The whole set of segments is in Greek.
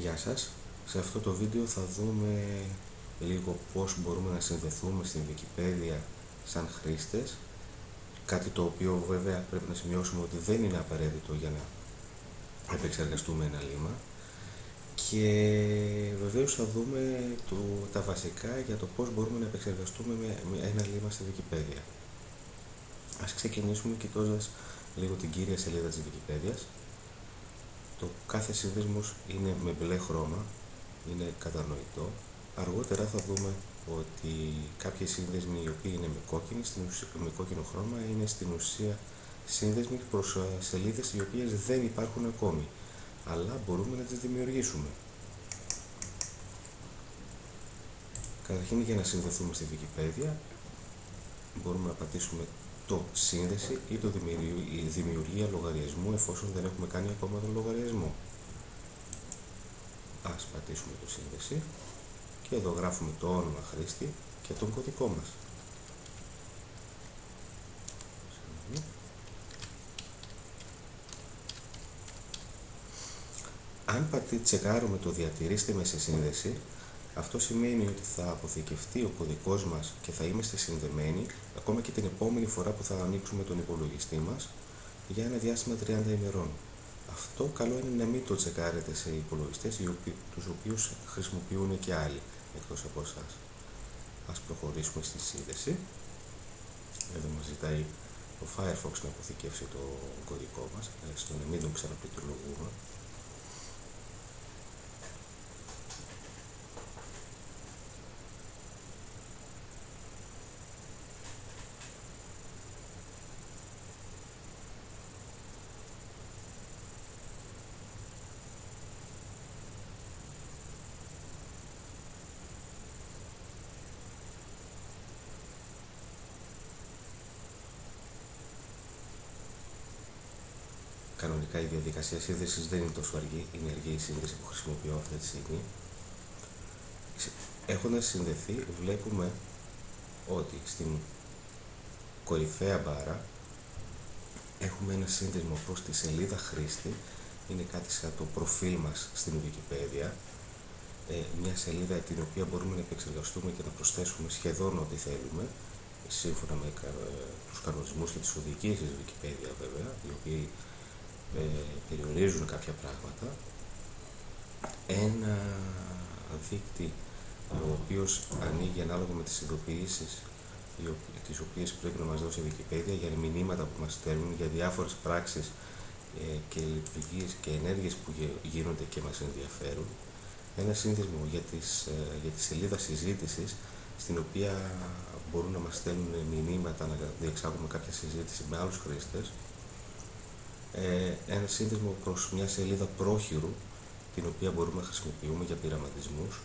Γεια σας. Σε αυτό το βίντεο θα δούμε λίγο πώς μπορούμε να συνδεθούμε στην Wikipedia σαν χρήστες κάτι το οποίο βέβαια πρέπει να σημειώσουμε ότι δεν είναι απαραίτητο για να επεξεργαστούμε ένα λίμα και βεβαίως θα δούμε το, τα βασικά για το πώς μπορούμε να επεξεργαστούμε με, ένα λίμα στη Wikipedia. Ας ξεκινήσουμε κοιτώντας λίγο την κύρια σελίδα της Wikipedia. Το κάθε σύνδεσμος είναι με μπλε χρώμα, είναι κατανοητό. Αργότερα θα δούμε ότι κάποιοι σύνδεσμοι οι οποίοι είναι με, κόκκινη, με κόκκινο χρώμα είναι στην ουσία σύνδεσμοι προς σελίδες οι οποίες δεν υπάρχουν ακόμη, αλλά μπορούμε να τις δημιουργήσουμε. Καταρχήν για να συνδεθούμε στη Wikipedia μπορούμε να πατήσουμε το σύνδεση ή το δημιουργία λογαριασμού εφόσον δεν έχουμε κάνει ακόμα τον λογαριασμό. Ας πατήσουμε το σύνδεση και εδώ γράφουμε το όνομα χρήστη και τον κωδικό μας. Αν πατή, τσεκάρουμε το διατηρήστε με σε σύνδεση, αυτό σημαίνει ότι θα αποθηκευτεί ο κωδικός μας και θα είμαστε συνδεμένοι ακόμα και την επόμενη φορά που θα ανοίξουμε τον υπολογιστή μας για ένα διάστημα 30 ημερών. Αυτό καλό είναι να μην το τσεκάρετε σε υπολογιστές τους οποίους χρησιμοποιούν και άλλοι εκτός από εσάς. Ας προχωρήσουμε στη σύνδεση. Εδώ μας ζητάει ο Firefox να αποθηκεύσει το κωδικό μας, στο να μην τον ξαναπληκτρολογούμε. Κανονικά η διαδικασία σύνδεση δεν είναι τόσο αργή, είναι αργή η σύνδεση που χρησιμοποιώ αυτή τη στιγμή. Έχοντας συνδεθεί βλέπουμε ότι στην κορυφαία μπάρα έχουμε ένα σύνδεσμο προς τη σελίδα χρήστη, είναι κάτι σαν το προφίλ μας στην Wikipedia, ε, μια σελίδα την οποία μπορούμε να επεξεργαστούμε και να προσθέσουμε σχεδόν ό,τι θέλουμε, σύμφωνα με ε, τους κανονισμούς και τις οδηγίες της Wikipedia βέβαια, οι οποίοι ε, περιορίζουν κάποια πράγματα. Ένα δίκτυ ο οποίος ανοίγει ανάλογα με τις ειδοποιήσεις τις οποίες πρέπει να μας δώσει η Wikipedia για μηνύματα που μας στέλνουν για διάφορες πράξεις ε, και λειτουργίες και ενέργειες που γίνονται και μας ενδιαφέρουν. Ένα σύνδεσμο για, τις, ε, για τη σελίδα συζήτησης στην οποία μπορούν να μας στέλνουν μηνύματα να διεξάγουμε κάποια συζήτηση με άλλους χρήστες. ε, ένα σύνδεσμο προς μια σελίδα πρόχειρου την οποία μπορούμε να χρησιμοποιούμε για πειραματισμούς.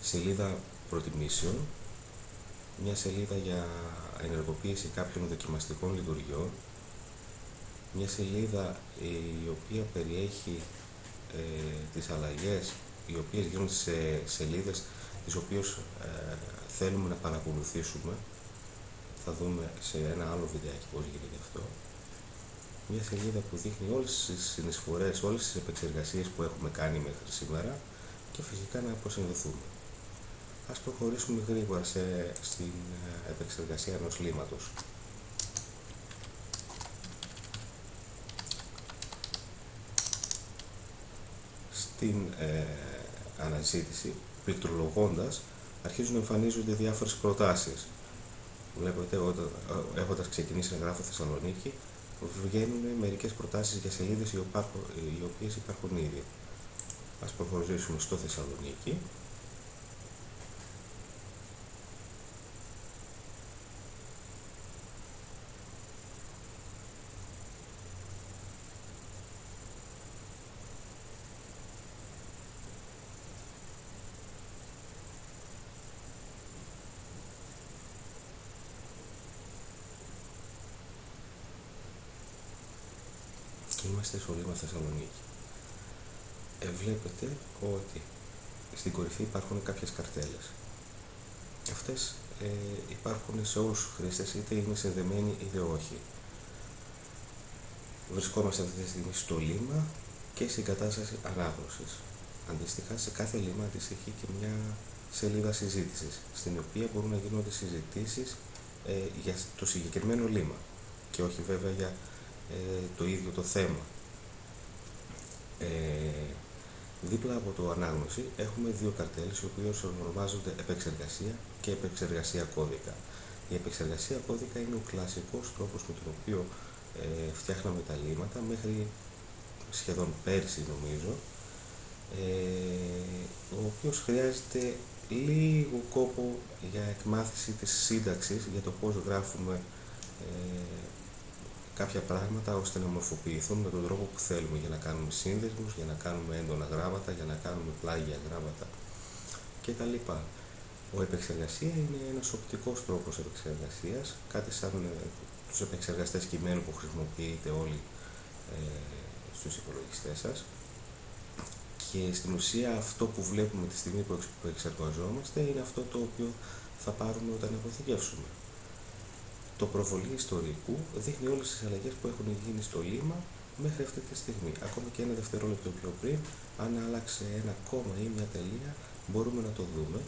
Σελίδα προτιμήσεων. Μια σελίδα για ενεργοποίηση κάποιων δοκιμαστικών λειτουργιών. Μια σελίδα η οποία περιέχει ε, τις αλλαγές οι οποίες γίνονται σε σελίδες τις οποίες ε, θέλουμε να παρακολουθήσουμε. Θα δούμε σε ένα άλλο βιντεάκι πώς γίνεται αυτό μια σελίδα που δείχνει όλες τις συνεισφορές, όλες τις επεξεργασίες που έχουμε κάνει μέχρι σήμερα και φυσικά να αποσυνδεθούμε. Ας προχωρήσουμε γρήγορα σε, στην ε, επεξεργασία ενός λίματος. Στην ε, αναζήτηση, πληκτρολογώντας, αρχίζουν να εμφανίζονται διάφορες προτάσεις. Βλέπετε, όταν, ε, έχοντας ξεκινήσει να γράφω Θεσσαλονίκη, βγαίνουν μερικές προτάσεις για σελίδες οι, οι οποίες υπάρχουν ήδη. Ας προχωρήσουμε στο Θεσσαλονίκη. Είμαστε στο Λίμα Θεσσαλονίκη. Ε, βλέπετε ότι στην κορυφή υπάρχουν κάποιες καρτέλες. Αυτές ε, υπάρχουν σε όλους τους χρήστες, είτε είναι συνδεμένοι είτε όχι. Βρισκόμαστε αυτή τη στιγμή στο Λίμα και συγκατάσταση ανάγνωσης. Αντίστοιχα, σε κάθε λίμα αντιστοιχεί και μια σελίδα συζήτησης, στην οποία μπορούν να γίνονται συζητήσεις ε, για το συγκεκριμένο λίμα και όχι βέβαια για ε, το ίδιο το θέμα. Ε, δίπλα από το ανάγνωση έχουμε δύο καρτέλες οι οποίες ονομάζονται επεξεργασία και επεξεργασία κώδικα. Η επεξεργασία κώδικα είναι ο κλασικός τρόπος με τον οποίο ε, φτιάχναμε τα λύματα μέχρι σχεδόν πέρσι νομίζω ε, ο οποίος χρειάζεται λίγο κόπο για εκμάθηση της σύνταξης για το πώς γράφουμε ε, κάποια πράγματα ώστε να μορφοποιηθούν με τον τρόπο που θέλουμε για να κάνουμε σύνδεσμους, για να κάνουμε έντονα γράμματα, για να κάνουμε πλάγια γράμματα κτλ. Ο επεξεργασία είναι ένας οπτικός τρόπος επεξεργασίας, κάτι σαν ε, τους επεξεργαστές κειμένου που χρησιμοποιείτε όλοι ε, στους υπολογιστές σας και στην ουσία αυτό που βλέπουμε τη στιγμή που εξεργαζόμαστε είναι αυτό το οποίο θα πάρουμε όταν αποθηκεύσουμε. Το προβολή ιστορικού δείχνει όλες τις αλλαγές που έχουν γίνει στο λίμα μέχρι αυτή τη στιγμή. Ακόμα και ένα δευτερόλεπτο πιο πριν, αν άλλαξε ένα κόμμα ή μια τελεία, μπορούμε να το δούμε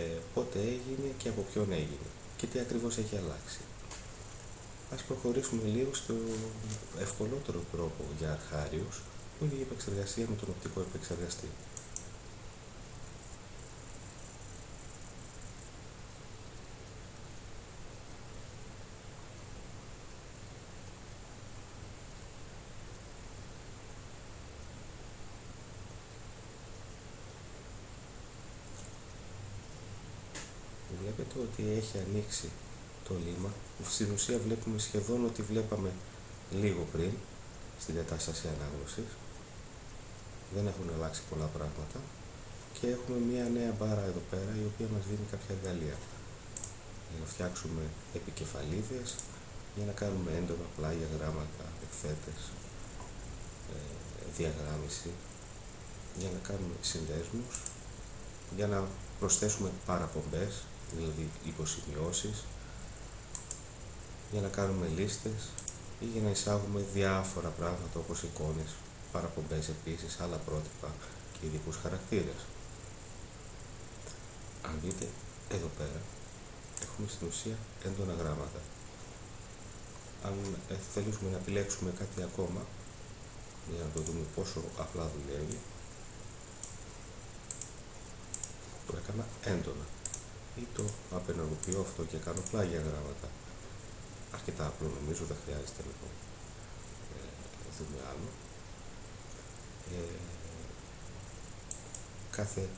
ε, πότε έγινε και από ποιον έγινε και τι ακριβώς έχει αλλάξει. Ας προχωρήσουμε λίγο στο ευκολότερο τρόπο για αρχάριους, που είναι η επεξεργασία με τον οπτικό επεξεργαστή. Βλέπετε ότι έχει ανοίξει το λίμα. Στην ουσία βλέπουμε σχεδόν ότι βλέπαμε λίγο πριν στην κατάσταση ανάγνωσης. Δεν έχουν αλλάξει πολλά πράγματα. Και έχουμε μια νέα μπάρα εδώ πέρα η οποία μας δίνει κάποια εργαλεία. Για να φτιάξουμε επικεφαλίδες, για να κάνουμε έντονα πλάγια, γράμματα, εκθέτες, ε, διαγράμμιση, για να κάνουμε συνδέσμους, για να προσθέσουμε παραπομπές, δηλαδή υποσημειώσεις, για να κάνουμε λίστες ή για να εισάγουμε διάφορα πράγματα όπως εικόνες παραπομπές επίσης, άλλα πρότυπα και ειδικούς χαρακτήρες. Αν δείτε εδώ πέρα, έχουμε στην ουσία έντονα γράμματα. Αν ε, θέλουμε να επιλέξουμε κάτι ακόμα, για να το δούμε πόσο απλά δουλεύει, το έκανα έντονα ή το απενεργοποιώ αυτό και κάνω πλάγια γράμματα. Αρκετά απλό νομίζω, δεν χρειάζεται λοιπόν ε, δούμε άλλο. Ε, κάθε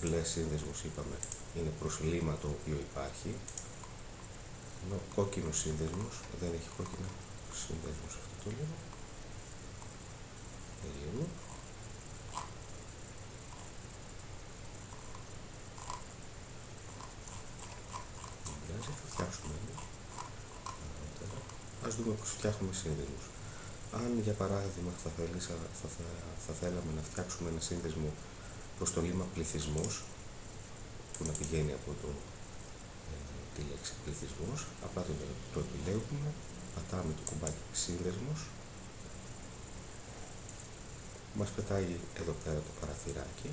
μπλε σύνδεσμος είπαμε είναι προσλήμα το οποίο υπάρχει ενώ κόκκινος σύνδεσμος δεν έχει κόκκινο σύνδεσμος αυτό το λίγο περίεργο δεν πειράζει θα φτιάξουμε ας δούμε πως φτιάχνουμε σύνδεσμους αν για παράδειγμα θα, θέλησα, θα, θα, θα θέλαμε να φτιάξουμε ένα σύνδεσμο προς το λίμα πληθυσμός που να πηγαίνει από το, ε, τη λέξη πληθυσμός, απλά το, το επιλέγουμε, πατάμε το κουμπάκι σύνδεσμος, μας πετάει εδώ πέρα το παραθυράκι,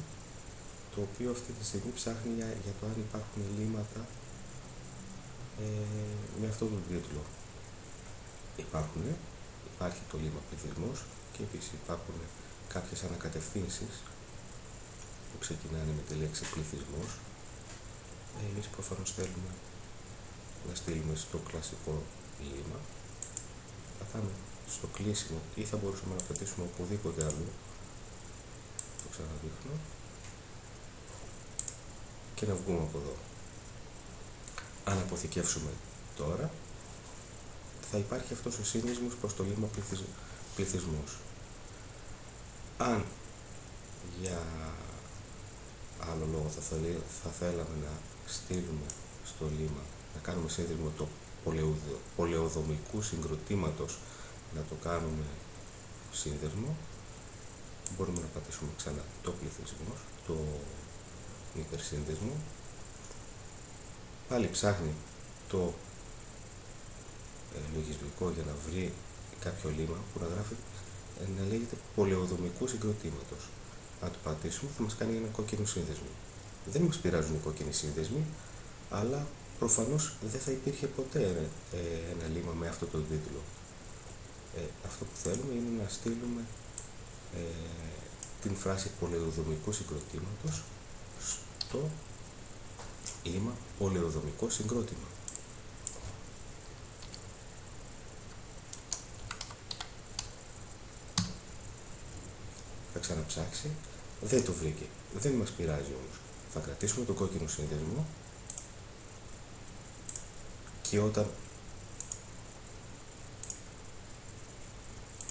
το οποίο αυτή τη στιγμή ψάχνει για, για το αν υπάρχουν λύματα ε, με αυτόν τον τίτλο. Υπάρχουν, υπάρχει το λίμα πληθυσμός και επίσης υπάρχουν κάποιες ανακατευθύνσεις που ξεκινάνε με τη λέξη πληθυσμός. Εμείς προφανώς θέλουμε να στείλουμε στο κλασικό λίμα. Πατάμε στο κλείσιμο ή θα μπορούσαμε να πετήσουμε οπουδήποτε αλλού. Το ξαναδείχνω. Και να βγούμε από εδώ. Αν αποθηκεύσουμε τώρα, θα υπάρχει αυτός ο σύνδεσμος προς το λίμα πληθυσμός. Αν για άλλο λόγο θα, θέλει, θα θέλαμε να στείλουμε στο λίμα, να κάνουμε σύνδεσμο το πολεοδομικού συγκροτήματος, να το κάνουμε σύνδεσμο, μπορούμε να πατήσουμε ξανά το πληθυσμός, το υπερσύνδεσμο, πάλι ψάχνει το ε, λογισμικό για να βρει κάποιο λίμα που να γράφει να λέγεται πολεοδομικού συγκροτήματος. Αν το πατήσουμε θα μας κάνει ένα κόκκινο σύνδεσμο. Δεν μας πειράζουν οι κόκκινοι σύνδεσμοι, αλλά προφανώς δεν θα υπήρχε ποτέ ε, ένα λίμα με αυτό το τίτλο. Ε, αυτό που θέλουμε είναι να στείλουμε ε, την φράση πολεοδομικού συγκροτήματος στο λίμα πολεοδομικός συγκρότημα. Θα ξαναψάξει, δεν το βρήκε, δεν μας πειράζει όμως. Θα κρατήσουμε το κόκκινο σύνδεσμο και όταν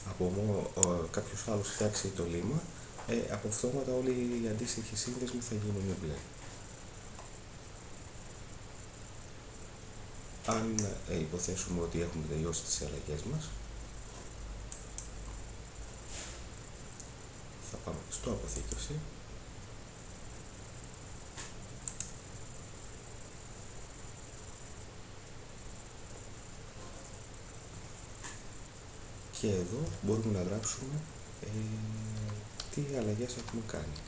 από μόνο κάποιος άλλος φτιάξει το λίμα, ε, από αυτόματα όλοι οι αντίστοιχοι σύνδεσμοι θα γίνουν μπλε. Αν ε, υποθέσουμε ότι έχουμε τελειώσει τις αλλαγές μας, θα πάμε στο αποθήκευση και εδώ μπορούμε να γράψουμε ε, τι αλλαγές έχουμε κάνει.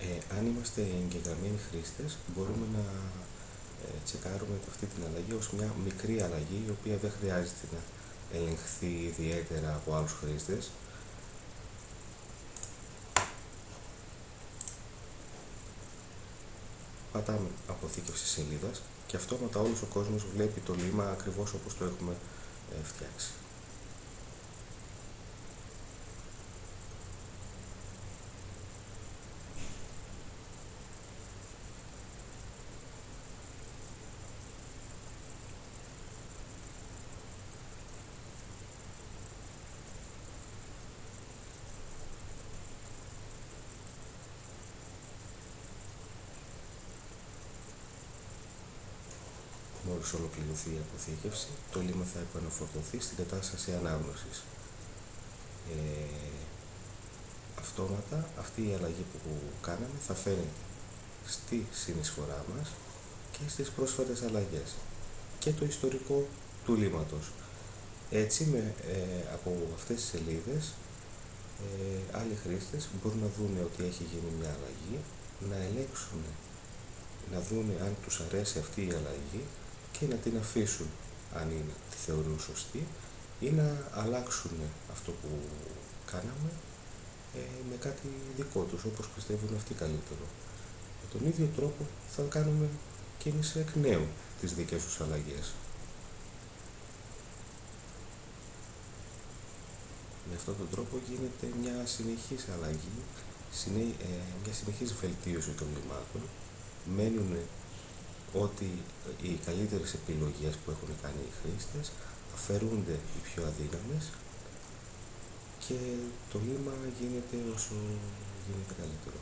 Ε, αν είμαστε εγγεγραμμένοι χρήστες, μπορούμε να ε, τσεκάρουμε αυτή την αλλαγή ως μια μικρή αλλαγή, η οποία δεν χρειάζεται να ελεγχθεί ιδιαίτερα από άλλους χρήστες, πατάμε αποθήκευση σελίδας και αυτόματα όλος ο κόσμος βλέπει το λίμα ακριβώς όπως το έχουμε ε, φτιάξει. Μόλις ολοκληρωθεί η αποθήκευση, το λίμα θα επαναφορτωθεί στην κατάσταση ανάγνωσης. Ε, αυτόματα αυτή η αλλαγή που κάναμε θα φαίνεται στη συνεισφορά μας και στις πρόσφατες αλλαγές και το ιστορικό του λίματος. Έτσι, με, ε, από αυτές τις σελίδες, ε, άλλοι χρήστες μπορούν να δουν ότι έχει γίνει μια αλλαγή, να ελέγξουν, να δουν αν τους αρέσει αυτή η αλλαγή και να την αφήσουν αν είναι, τη θεωρούν σωστή ή να αλλάξουν αυτό που κάναμε ε, με κάτι δικό τους όπως πιστεύουν αυτοί καλύτερο. Με τον ίδιο τρόπο θα κάνουμε και εμείς εκ νέου τις δικές τους αλλαγές. Με αυτόν τον τρόπο γίνεται μια συνεχής αλλαγή, ε, μια συνεχής βελτίωση των λιμάτων, μένουν ότι οι καλύτερες επιλογές που έχουν κάνει οι χρήστες αφαιρούνται οι πιο αδύναμες και το λίμα γίνεται όσο γίνεται καλύτερο.